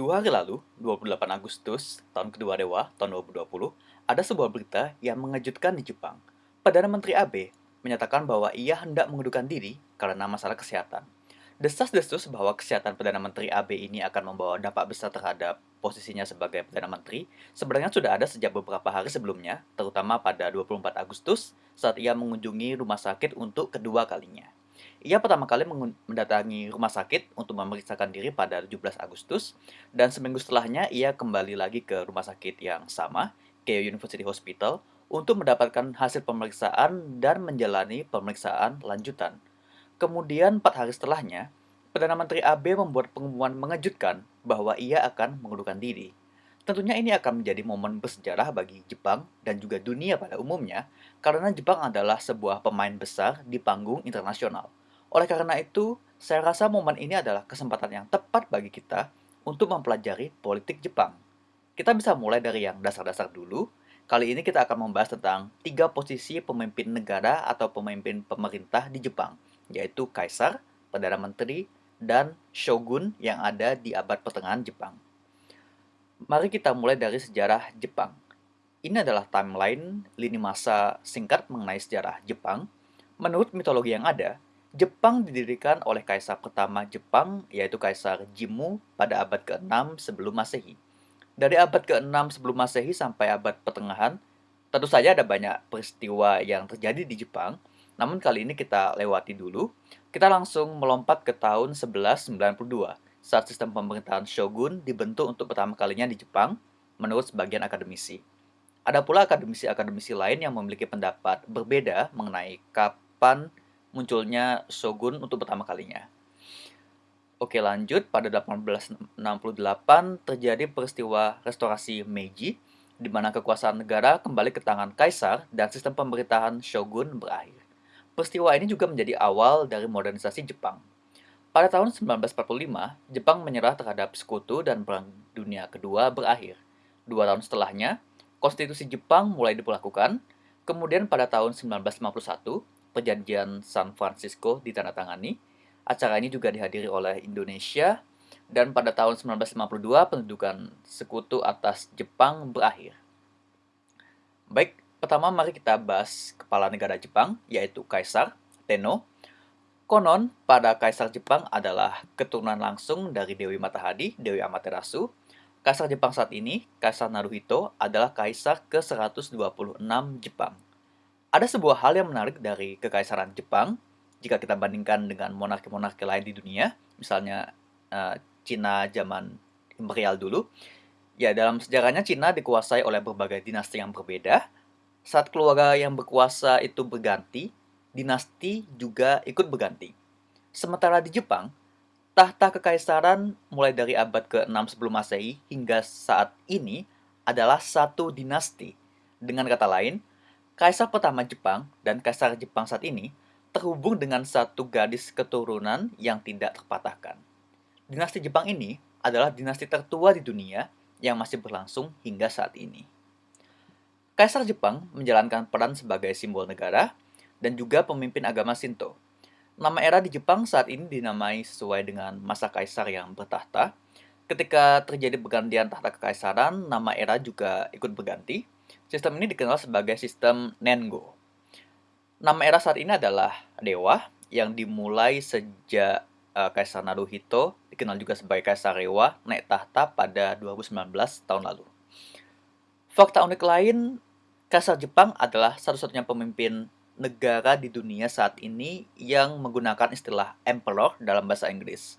Dua hari lalu, 28 Agustus tahun kedua Dewa tahun 2020, ada sebuah berita yang mengejutkan di Jepang. Perdana Menteri Abe menyatakan bahwa ia hendak mengundurkan diri karena masalah kesehatan. Desas-desus bahwa kesehatan Perdana Menteri Abe ini akan membawa dampak besar terhadap posisinya sebagai Perdana Menteri sebenarnya sudah ada sejak beberapa hari sebelumnya, terutama pada 24 Agustus saat ia mengunjungi rumah sakit untuk kedua kalinya. Ia pertama kali mendatangi rumah sakit untuk memeriksakan diri pada 17 Agustus, dan seminggu setelahnya ia kembali lagi ke rumah sakit yang sama, Keio University Hospital, untuk mendapatkan hasil pemeriksaan dan menjalani pemeriksaan lanjutan. Kemudian, empat hari setelahnya, Perdana Menteri Abe membuat pengumuman mengejutkan bahwa ia akan mengundurkan diri. Tentunya ini akan menjadi momen bersejarah bagi Jepang dan juga dunia pada umumnya, karena Jepang adalah sebuah pemain besar di panggung internasional. Oleh karena itu, saya rasa momen ini adalah kesempatan yang tepat bagi kita untuk mempelajari politik Jepang. Kita bisa mulai dari yang dasar-dasar dulu. Kali ini kita akan membahas tentang tiga posisi pemimpin negara atau pemimpin pemerintah di Jepang, yaitu Kaisar, Perdana Menteri, dan Shogun yang ada di abad pertengahan Jepang. Mari kita mulai dari sejarah Jepang. Ini adalah timeline lini masa singkat mengenai sejarah Jepang. Menurut mitologi yang ada, Jepang didirikan oleh kaisar pertama Jepang, yaitu Kaisar Jimmu pada abad ke-6 sebelum Masehi. Dari abad ke-6 sebelum Masehi sampai abad pertengahan, tentu saja ada banyak peristiwa yang terjadi di Jepang, namun kali ini kita lewati dulu. Kita langsung melompat ke tahun 1192, saat sistem pemerintahan shogun dibentuk untuk pertama kalinya di Jepang, menurut sebagian akademisi. Ada pula akademisi-akademisi lain yang memiliki pendapat berbeda mengenai kapan munculnya shogun untuk pertama kalinya. Oke lanjut, pada 1868 terjadi peristiwa restorasi Meiji, di mana kekuasaan negara kembali ke tangan kaisar dan sistem pemerintahan shogun berakhir. Peristiwa ini juga menjadi awal dari modernisasi Jepang. Pada tahun 1945, Jepang menyerah terhadap sekutu dan Perang Dunia Kedua berakhir. Dua tahun setelahnya, konstitusi Jepang mulai diperlakukan, kemudian pada tahun 1951, Perjanjian San Francisco ditandatangani. Acara ini juga dihadiri oleh Indonesia dan pada tahun 1952 pendudukan sekutu atas Jepang berakhir. Baik, pertama mari kita bahas kepala negara Jepang yaitu Kaisar Tenno. Konon pada Kaisar Jepang adalah keturunan langsung dari Dewi Matahari, Dewi Amaterasu. Kaisar Jepang saat ini, Kaisar Naruhito, adalah Kaisar ke-126 Jepang. Ada sebuah hal yang menarik dari kekaisaran Jepang jika kita bandingkan dengan monarki-monarki lain di dunia, misalnya uh, Cina zaman imperial dulu. Ya, dalam sejarahnya Cina dikuasai oleh berbagai dinasti yang berbeda. Saat keluarga yang berkuasa itu berganti, dinasti juga ikut berganti. Sementara di Jepang, tahta kekaisaran mulai dari abad ke-6 sebelum Masehi hingga saat ini adalah satu dinasti. Dengan kata lain, Kaisar pertama Jepang dan Kaisar Jepang saat ini terhubung dengan satu gadis keturunan yang tidak terpatahkan. Dinasti Jepang ini adalah dinasti tertua di dunia yang masih berlangsung hingga saat ini. Kaisar Jepang menjalankan peran sebagai simbol negara dan juga pemimpin agama Shinto. Nama era di Jepang saat ini dinamai sesuai dengan masa kaisar yang bertahta. Ketika terjadi pergantian tahta kekaisaran, nama era juga ikut berganti Sistem ini dikenal sebagai sistem Nengo. Nama era saat ini adalah Dewa yang dimulai sejak uh, Kaisar Naruhito, dikenal juga sebagai Kaisar Rewa, naik tahta pada 2019 tahun lalu. Fakta unik lain, Kaisar Jepang adalah satu-satunya pemimpin negara di dunia saat ini yang menggunakan istilah emperor dalam bahasa Inggris.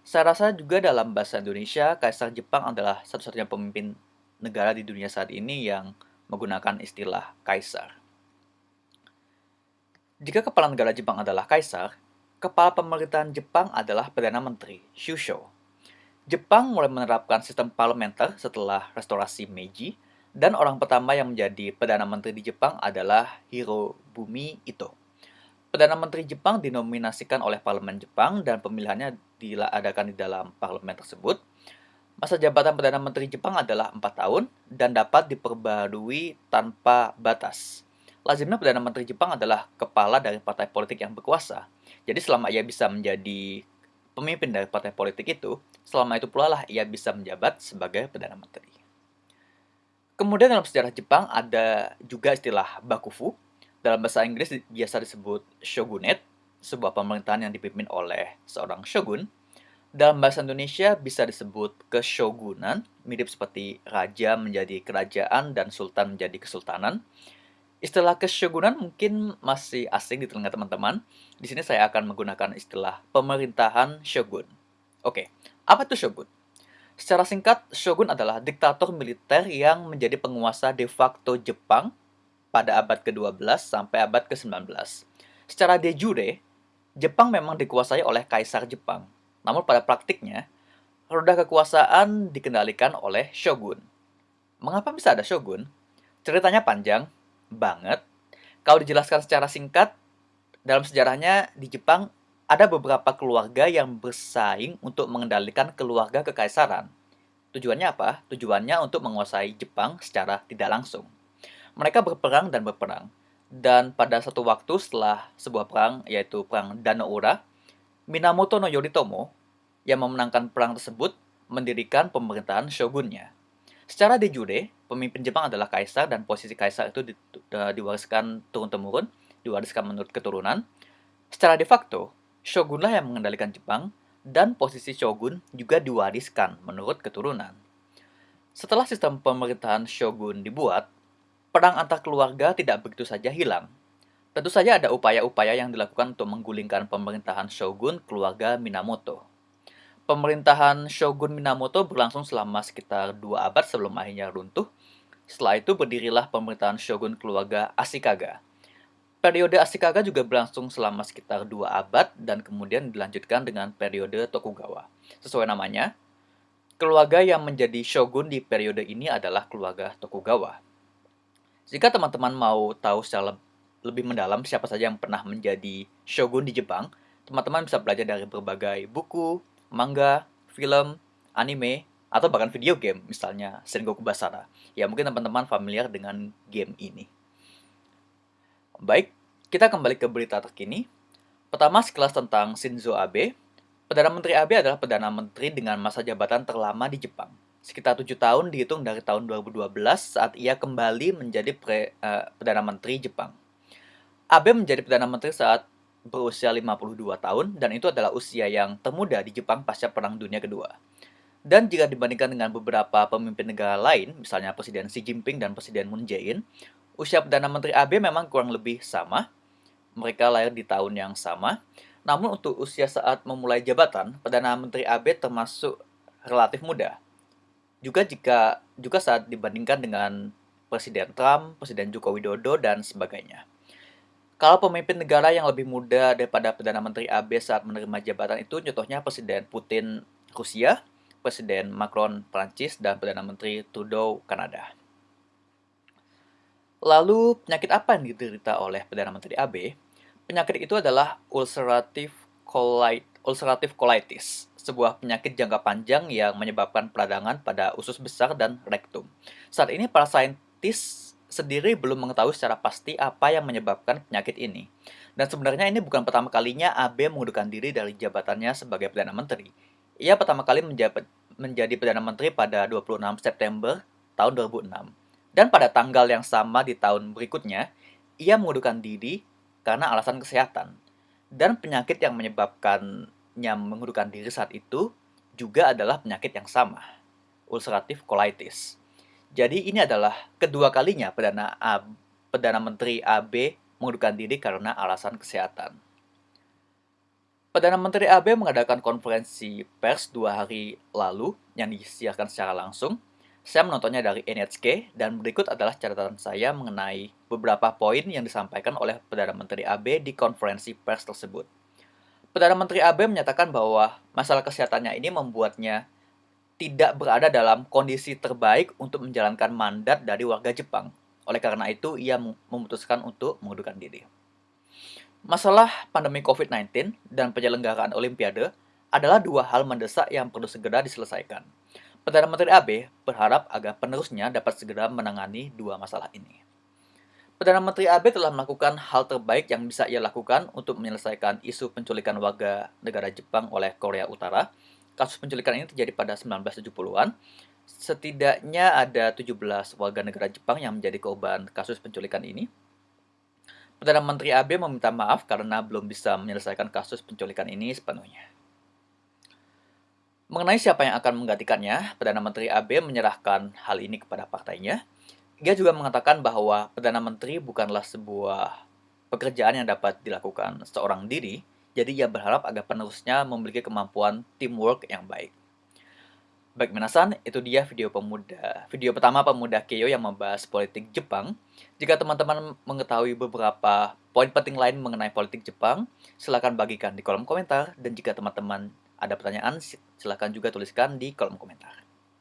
Saya rasa juga dalam bahasa Indonesia, Kaisar Jepang adalah satu-satunya pemimpin negara di dunia saat ini yang menggunakan istilah kaisar. Jika kepala negara Jepang adalah kaisar, kepala pemerintahan Jepang adalah Perdana Menteri, Shusho. Jepang mulai menerapkan sistem parlementer setelah restorasi Meiji, dan orang pertama yang menjadi Perdana Menteri di Jepang adalah Hirobumi Ito. Perdana Menteri Jepang dinominasikan oleh Parlemen Jepang dan pemilihannya diadakan di dalam parlemen tersebut. Masa jabatan Perdana Menteri Jepang adalah 4 tahun dan dapat diperbarui tanpa batas. Lazimnya Perdana Menteri Jepang adalah kepala dari partai politik yang berkuasa. Jadi selama ia bisa menjadi pemimpin dari partai politik itu, selama itu pula lah ia bisa menjabat sebagai Perdana Menteri. Kemudian dalam sejarah Jepang ada juga istilah bakufu. Dalam bahasa Inggris biasa disebut shogunate, sebuah pemerintahan yang dipimpin oleh seorang shogun. Dalam bahasa Indonesia bisa disebut keshogunan, mirip seperti raja menjadi kerajaan dan sultan menjadi kesultanan. Istilah keshogunan mungkin masih asing di telinga teman-teman. Di sini saya akan menggunakan istilah pemerintahan shogun. Oke, apa itu shogun? Secara singkat, shogun adalah diktator militer yang menjadi penguasa de facto Jepang pada abad ke-12 sampai abad ke-19. Secara de jure, Jepang memang dikuasai oleh kaisar Jepang. Namun pada praktiknya, roda kekuasaan dikendalikan oleh shogun. Mengapa bisa ada shogun? Ceritanya panjang banget. Kalau dijelaskan secara singkat, dalam sejarahnya di Jepang ada beberapa keluarga yang bersaing untuk mengendalikan keluarga kekaisaran. Tujuannya apa? Tujuannya untuk menguasai Jepang secara tidak langsung. Mereka berperang dan berperang. Dan pada satu waktu setelah sebuah perang, yaitu perang Danoura, Minamoto no Yoritomo yang memenangkan perang tersebut mendirikan pemerintahan shogunnya. Secara de jure, pemimpin Jepang adalah kaisar dan posisi kaisar itu di, uh, diwariskan turun-temurun, diwariskan menurut keturunan. Secara de facto, shogunlah yang mengendalikan Jepang, dan posisi shogun juga diwariskan menurut keturunan. Setelah sistem pemerintahan shogun dibuat, perang antar keluarga tidak begitu saja hilang. Tentu saja ada upaya-upaya yang dilakukan untuk menggulingkan pemerintahan shogun keluarga Minamoto. Pemerintahan shogun Minamoto berlangsung selama sekitar dua abad sebelum akhirnya runtuh. Setelah itu berdirilah pemerintahan shogun keluarga Ashikaga Periode Ashikaga juga berlangsung selama sekitar dua abad dan kemudian dilanjutkan dengan periode Tokugawa. Sesuai namanya, keluarga yang menjadi shogun di periode ini adalah keluarga Tokugawa. Jika teman-teman mau tahu secara lebih mendalam siapa saja yang pernah menjadi shogun di Jepang, teman-teman bisa belajar dari berbagai buku, manga, film, anime, atau bahkan video game, misalnya Sengoku Basara. Ya mungkin teman-teman familiar dengan game ini. Baik, kita kembali ke berita terkini. Pertama, sekelas tentang Shinzo Abe. Perdana Menteri Abe adalah Perdana Menteri dengan masa jabatan terlama di Jepang. Sekitar tujuh tahun dihitung dari tahun 2012 saat ia kembali menjadi pre, uh, Perdana Menteri Jepang. Abe menjadi Perdana Menteri saat berusia 52 tahun dan itu adalah usia yang termuda di Jepang pasca Perang Dunia Kedua. Dan jika dibandingkan dengan beberapa pemimpin negara lain, misalnya Presiden Xi Jinping dan Presiden Moon Jae-in, Usia Perdana Menteri AB memang kurang lebih sama. Mereka lahir di tahun yang sama. Namun untuk usia saat memulai jabatan, Perdana Menteri AB termasuk relatif muda. Juga jika juga saat dibandingkan dengan Presiden Trump, Presiden Joko Widodo, dan sebagainya. Kalau pemimpin negara yang lebih muda daripada Perdana Menteri AB saat menerima jabatan itu, contohnya Presiden Putin Rusia, Presiden Macron Prancis, dan Perdana Menteri Trudeau Kanada. Lalu, penyakit apa yang diderita oleh Perdana Menteri AB? Penyakit itu adalah ulcerative, colit ulcerative colitis, sebuah penyakit jangka panjang yang menyebabkan peradangan pada usus besar dan rektum. Saat ini, para saintis sendiri belum mengetahui secara pasti apa yang menyebabkan penyakit ini. Dan sebenarnya ini bukan pertama kalinya AB mengundurkan diri dari jabatannya sebagai Perdana Menteri. Ia pertama kali menjadi Perdana Menteri pada 26 September tahun 2006. Dan pada tanggal yang sama di tahun berikutnya, ia mengundurkan diri karena alasan kesehatan. Dan penyakit yang menyebabkannya mengundurkan diri saat itu juga adalah penyakit yang sama, ulcerative colitis. Jadi ini adalah kedua kalinya Perdana, A, Perdana Menteri AB mengundurkan diri karena alasan kesehatan. Perdana Menteri AB mengadakan konferensi pers dua hari lalu yang disiarkan secara langsung saya menontonnya dari NHK dan berikut adalah catatan saya mengenai beberapa poin yang disampaikan oleh Perdana Menteri AB di konferensi pers tersebut. Perdana Menteri AB menyatakan bahwa masalah kesehatannya ini membuatnya tidak berada dalam kondisi terbaik untuk menjalankan mandat dari warga Jepang. Oleh karena itu, ia memutuskan untuk mengundurkan diri. Masalah pandemi COVID-19 dan penyelenggaraan Olimpiade adalah dua hal mendesak yang perlu segera diselesaikan. Perdana Menteri AB berharap agar penerusnya dapat segera menangani dua masalah ini. Perdana Menteri Abe telah melakukan hal terbaik yang bisa ia lakukan untuk menyelesaikan isu penculikan warga negara Jepang oleh Korea Utara. Kasus penculikan ini terjadi pada 1970-an. Setidaknya ada 17 warga negara Jepang yang menjadi korban kasus penculikan ini. Perdana Menteri Abe meminta maaf karena belum bisa menyelesaikan kasus penculikan ini sepenuhnya. Mengenai siapa yang akan menggantikannya, Perdana Menteri Abe menyerahkan hal ini kepada partainya. Ia juga mengatakan bahwa Perdana Menteri bukanlah sebuah pekerjaan yang dapat dilakukan seorang diri, jadi ia berharap agar penerusnya memiliki kemampuan teamwork yang baik. Baik Minasan, itu dia video pemuda, video pertama pemuda Keio yang membahas politik Jepang. Jika teman-teman mengetahui beberapa poin penting lain mengenai politik Jepang, silahkan bagikan di kolom komentar. Dan jika teman-teman ada pertanyaan, silahkan juga tuliskan di kolom komentar.